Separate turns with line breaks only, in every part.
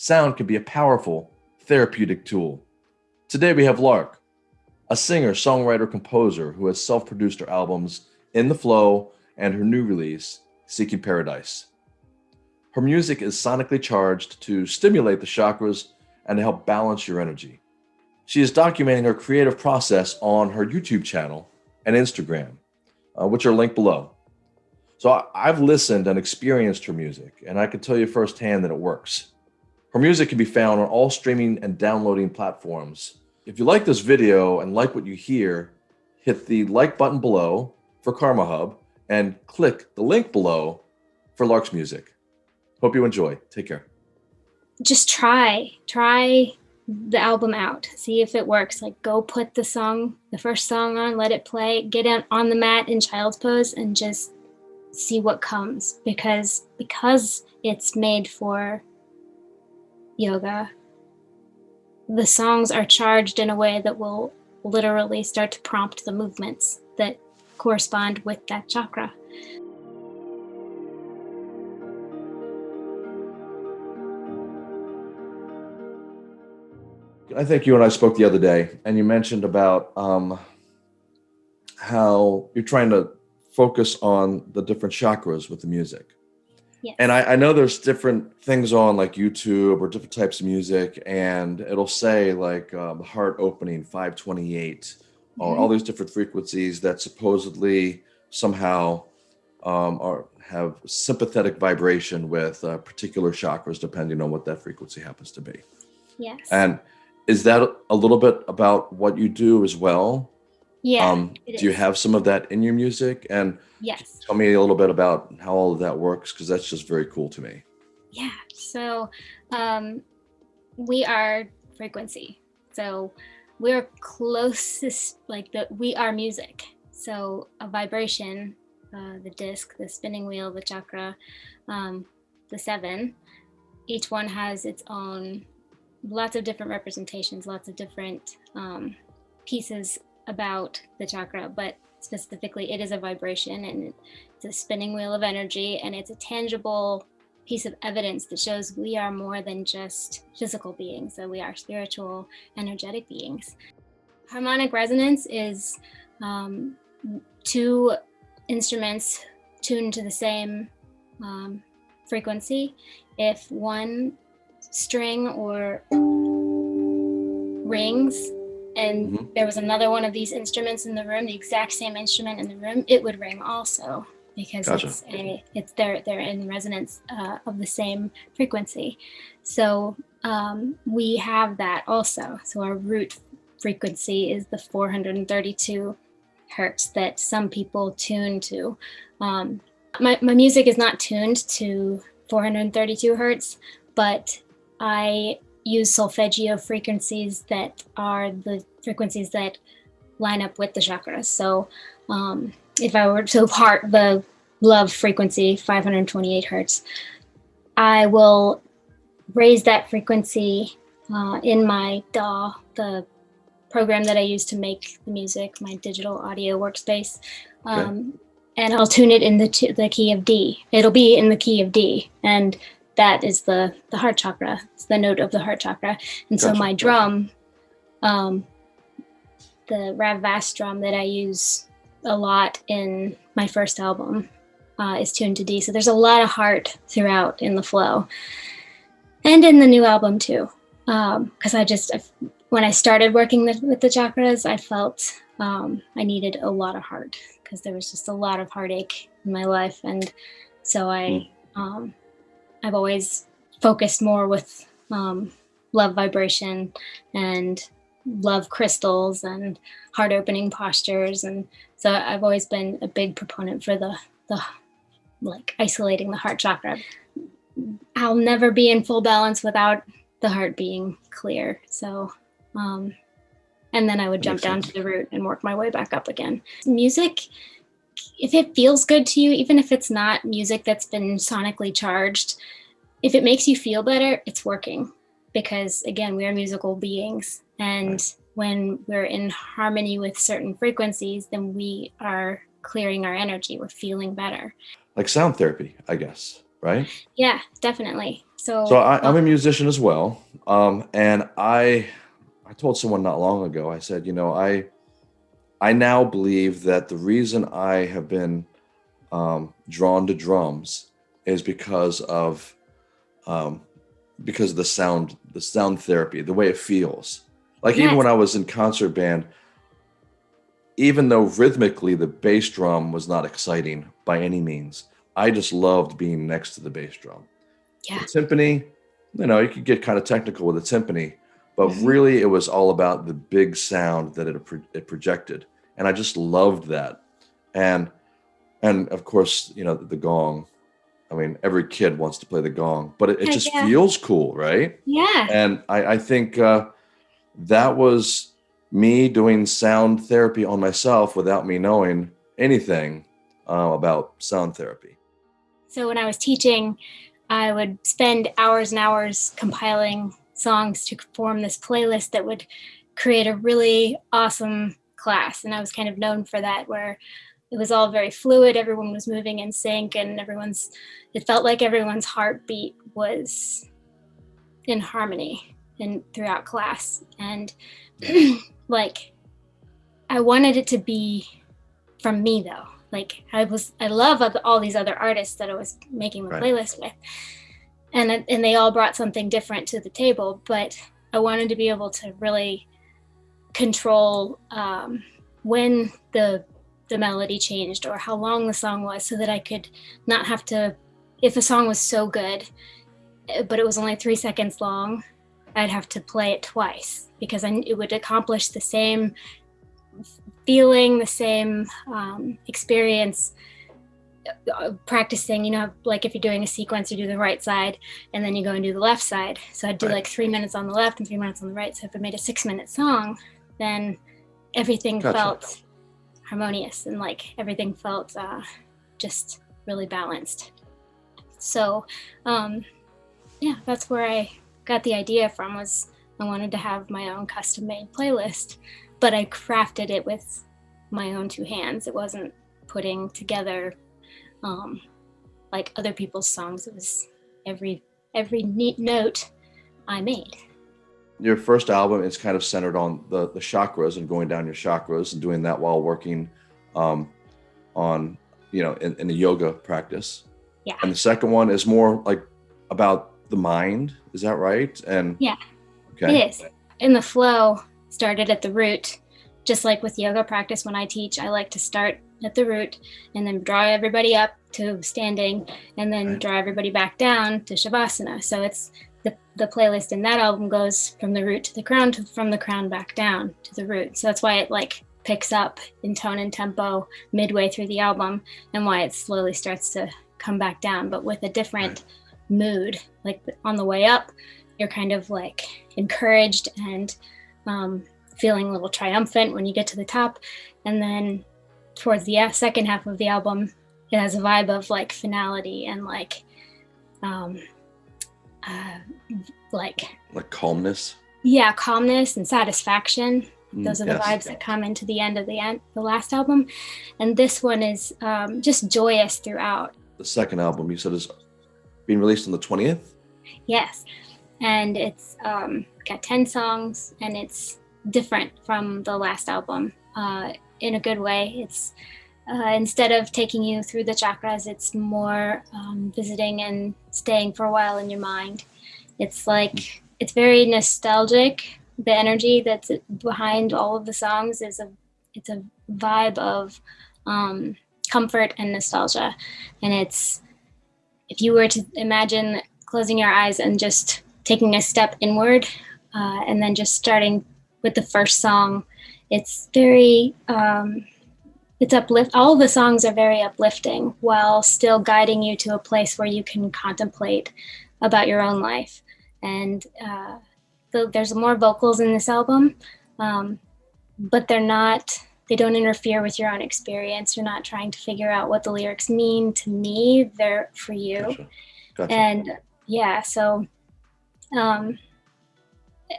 sound can be a powerful therapeutic tool. Today we have Lark, a singer, songwriter, composer who has self-produced her albums In the Flow and her new release, Seeking Paradise. Her music is sonically charged to stimulate the chakras and to help balance your energy. She is documenting her creative process on her YouTube channel and Instagram, uh, which are linked below. So I, I've listened and experienced her music, and I can tell you firsthand that it works. Her music can be found on all streaming and downloading platforms. If you like this video and like what you hear, hit the like button below for Karma Hub and click the link below for Lark's music. Hope you enjoy. Take care.
Just try, try the album out, see if it works. Like go put the song, the first song on, let it play, get on, on the mat in child's pose and just see what comes because because it's made for yoga the songs are charged in a way that will literally start to prompt the movements that correspond with that chakra
I think you and I spoke the other day and you mentioned about um, how you're trying to focus on the different chakras with the music. Yes. And I, I, know there's different things on like YouTube or different types of music, and it'll say like um, heart opening 528 mm -hmm. or all mm-hmm. these different frequencies that supposedly somehow um, are have sympathetic vibration with uh, particular chakras, depending on what that frequency happens to be.
Yes.
And is that a little bit about what you do as well?
Yeah. Um,
do you have some of that in your music? And
yes.
Tell me a little bit about how all of that works, because that's just very cool to me.
Yeah. So um, we are frequency. So we're closest, like the we are music. So a vibration, uh, the disc, the spinning wheel, the chakra, um, the seven, each one has its own, lots of different representations, lots of different um, pieces about the chakra, but specifically it is a vibration and it's a spinning wheel of energy and it's a tangible piece of evidence that shows we are more than just physical beings, so we are spiritual, energetic beings. Harmonic resonance is um, two instruments tuned to the same um, frequency. If one string or rings and mm -hmm. there was another one of these instruments in the room, the exact same instrument in the room, it would ring also because gotcha. it's a it's they're they're in resonance uh, of the same frequency. So um, we have that also. So our root frequency is the 432 hertz that some people tune to. Um, my, my music is not tuned to 432 hertz, but I use solfeggio frequencies that are the frequencies that line up with the chakras. So um, if I were to part the love frequency, 528 hertz, I will raise that frequency uh, in my DAW, the program that I use to make the music, my digital audio workspace. Um, okay. And I'll tune it in the, the key of D. It'll be in the key of D. And that is the, the heart chakra. It's the note of the heart chakra. And gotcha. so my drum, um, the Rav Vast drum that I use a lot in my first album uh, is tuned to D. So there's a lot of heart throughout in the flow and in the new album too. Because um, I just, when I started working the, with the chakras, I felt um, I needed a lot of heart because there was just a lot of heartache in my life. And so I, mm. um, I've always focused more with um, love vibration and love crystals and heart opening postures. And so I've always been a big proponent for the, the like isolating the heart chakra. I'll never be in full balance without the heart being clear. So, um, and then I would jump down to the root and work my way back up again. Music, if it feels good to you, even if it's not music that's been sonically charged, if it makes you feel better, it's working because again, we are musical beings. And when we're in harmony with certain frequencies, then we are clearing our energy. We're feeling better.
Like sound therapy, I guess. right?
Yeah, definitely. So,
so I, am a musician as well, um, and I I told someone not long ago. I said, you know, I I now believe that the reason I have been um, drawn to drums is because of um, because of the sound the sound therapy, the way it feels. Like yes. even when I was in concert band, even though rhythmically the bass drum was not exciting by any means, I just loved being next to the bass drum.
Yeah.
The timpani, you know, you could get kind of technical with the timpani, but mm-hmm. really it was all about the big sound that it, it projected. And I just loved that. And, and of course, you know, the gong, I mean, every kid wants to play the gong, but it, it just yeah. feels cool, right?
Yeah.
And I, I think uh, that was me doing sound therapy on myself without me knowing anything uh, about sound therapy.
So when I was teaching, I would spend hours and hours compiling songs to form this playlist that would create a really awesome class. And I was kind of known for that, where it was all very fluid. Everyone was moving in sync, and everyone's, it felt like everyone's heartbeat was in harmony and throughout class. And like, I wanted it to be from me though like I was I love all these other artists that I was making the right. playlist with, and and they all brought something different to the table. But I wanted to be able to really control um, when the the melody changed or how long the song was, so that I could not have to. If a song was so good, eh, but it was only three seconds long, I'd have to play it twice because I, it would accomplish the same feeling the same um, experience uh, practicing you know like if you're doing a sequence you do the right side and then you go and do the left side so i'd do right. like three minutes on the left and three minutes on the right so if i made a six minute song then everything gotcha. felt harmonious and like everything felt uh, just really balanced so um, yeah that's where i got the idea from was i wanted to have my own custom made playlist but I crafted it with my own two hands. It wasn't putting together um, like other people's songs. It was every every neat note I made.
Your first album is kind of centered on the the chakras and going down your chakras and doing that while working um, on you know in, in a yoga practice.
Yeah.
And the second one is more like about the mind. Is that right? And
yeah, okay. it is in the flow started at the root. Just like with yoga practice, when I teach, I like to start at the root and then draw everybody up to standing and then right. draw everybody back down to Shavasana. So it's the, the playlist in that album goes from the root to the crown, to, from the crown back down to the root. So that's why it like picks up in tone and tempo midway through the album and why it slowly starts to come back down, but with a different right. mood. Like on the way up, you're kind of like encouraged and um, feeling a little triumphant when you get to the top. And then towards the second half of the album, it has a vibe of like finality and like, um, uh, like,
like calmness.
Yeah, calmness and satisfaction. Mm, Those are the yes. vibes that come into the end of the end, the last album, and this one is um, just joyous throughout.
The second album, you said, is being released on the twentieth.
Yes, and it's um, got 10 songs and it's different from the last album uh, in a good way. It's uh, instead of taking you through the chakras, it's more um, visiting and staying for a while in your mind. It's like it's very nostalgic. The energy that's behind all of the songs is a it's a vibe of um, comfort and nostalgia, and it's if you were to imagine closing your eyes and just taking a step inward uh, and then just starting with the first song. It's very, um, it's uplift. All the songs are very uplifting while still guiding you to a place where you can contemplate about your own life. And uh, the, there's more vocals in this album, um, but they're not. They don't interfere with your own experience. You're not trying to figure out what the lyrics mean to me. They're for you. Gotcha. Gotcha. And yeah, so um,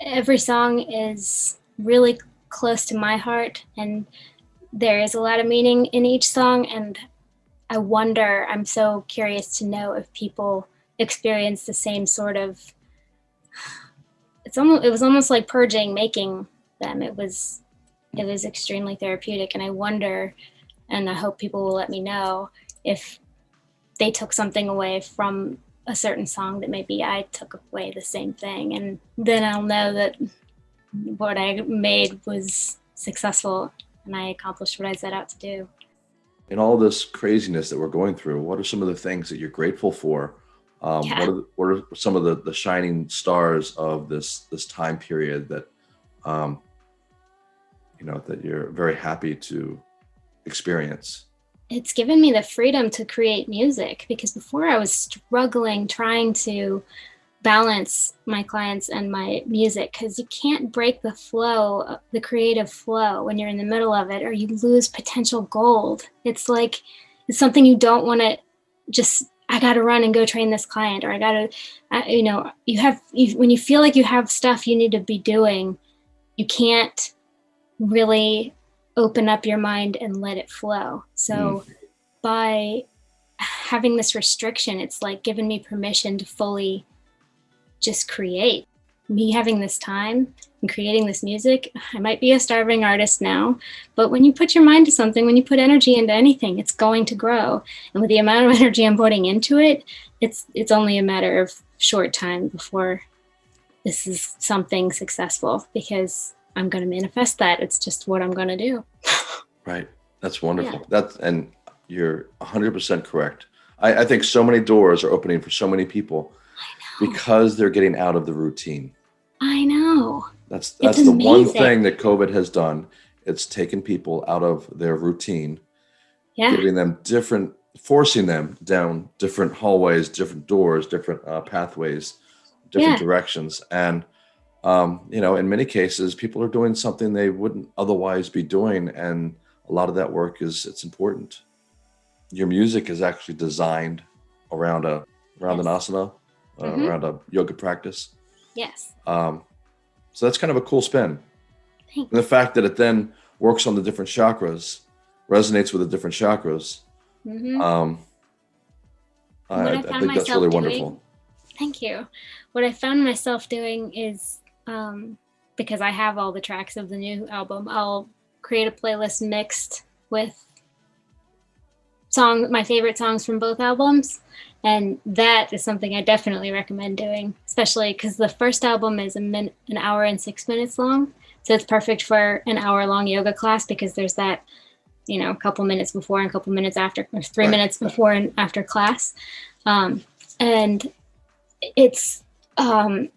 every song is really close to my heart, and there is a lot of meaning in each song. And I wonder, I'm so curious to know if people experience the same sort of it's almost it was almost like purging making them. It was it was extremely therapeutic and I wonder and I hope people will let me know if they took something away from a certain song that maybe I took away the same thing and then I'll know that what I made was successful and I accomplished what I set out to do.
In all this craziness that we're going through, what are some of the things that you're grateful for? Um, yeah. what, are the, what are some of the, the shining stars of this this time period that um, you know that you're very happy to experience?
It's given me the freedom to create music because before I was struggling trying to balance my clients and my music because you can't break the flow, the creative flow when you're in the middle of it or you lose potential gold. It's like it's something you don't want to just I got to run and go train this client or I got to you know, you have you, when you feel like you have stuff you need to be doing, you can't really open up your mind and let it flow. So mm. by having this restriction, it's like giving me permission to fully just create. Me having this time and creating this music, I might be a starving artist now, but when you put your mind to something, when you put energy into anything, it's going to grow. And with the amount of energy I'm putting into it, it's it's only a matter of short time before this is something successful because I'm going to manifest that. It's just what I'm going to do.
right. That's wonderful. Yeah. That's and you're 100% correct. I, I think so many doors are opening for so many people because they're getting out of the routine.
I know.
That's that's the one thing that COVID has done. It's taken people out of their routine, yeah. giving them different, forcing them down different hallways, different doors, different uh, pathways, different yeah. directions, and um, you know, in many cases, people are doing something they wouldn't otherwise be doing, and a lot of that work is it's important. Your music is actually designed around a around yes. an asana uh, mm-hmm. around a yoga practice.
Yes.
Um, so that's kind of a cool spin. Thanks. And the fact that it then works on the different chakras, resonates with the different chakras. Mm-hmm. Um, I, I, I, think that's really doing, wonderful.
Thank you. What I found myself doing is um, because I have all the tracks of the new album, I'll create a playlist mixed with song my favorite songs from both albums and that is something I definitely recommend doing, especially because the first album is a min- an hour and six minutes long. So it's perfect for an hour long yoga class because there's that, you know, a couple minutes before and a couple minutes after, or three minutes before and after class. Um, and it's, um,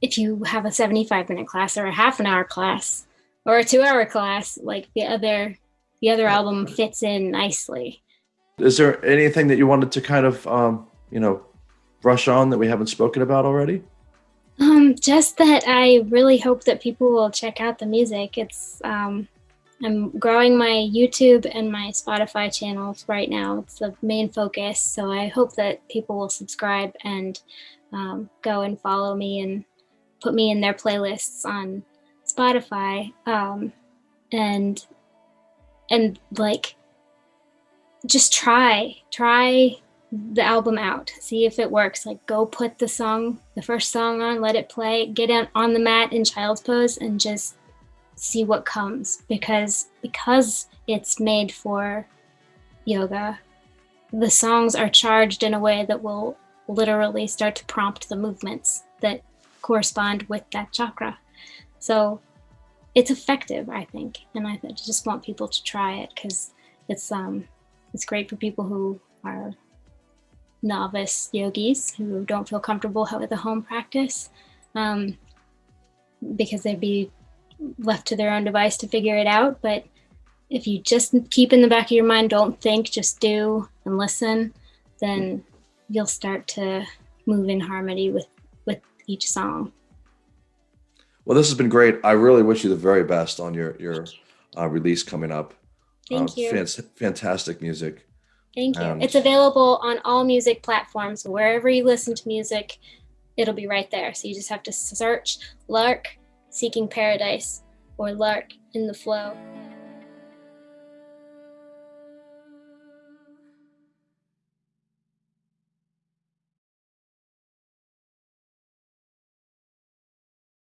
if you have a 75 minute class or a half an hour class or a two hour class, like the other, the other album fits in nicely.
Is there anything that you wanted to kind of, um, you know, brush on that we haven't spoken about already?
Um, just that I really hope that people will check out the music. It's um, I'm growing my YouTube and my Spotify channels right now. It's the main focus. So I hope that people will subscribe and um, go and follow me and put me in their playlists on Spotify. Um, and and like just try, try the album out, see if it works. Like go put the song, the first song on, let it play, get it on the mat in child's pose and just see what comes because because it's made for yoga the songs are charged in a way that will literally start to prompt the movements that correspond with that chakra so it's effective i think and i just want people to try it because it's um it's great for people who are novice yogis who don't feel comfortable with a home practice um, because they'd be left to their own device to figure it out. But if you just keep in the back of your mind, don't think, just do and listen, then you'll start to move in harmony with with each song.
Well, this has been great. I really wish you the very best on your your uh, release coming up.
Thank uh, you.
fantastic music.
Thank you. And it's available on all music platforms. Wherever you listen to music, it'll be right there. So you just have to search Lark Seeking Paradise or Lark in the Flow.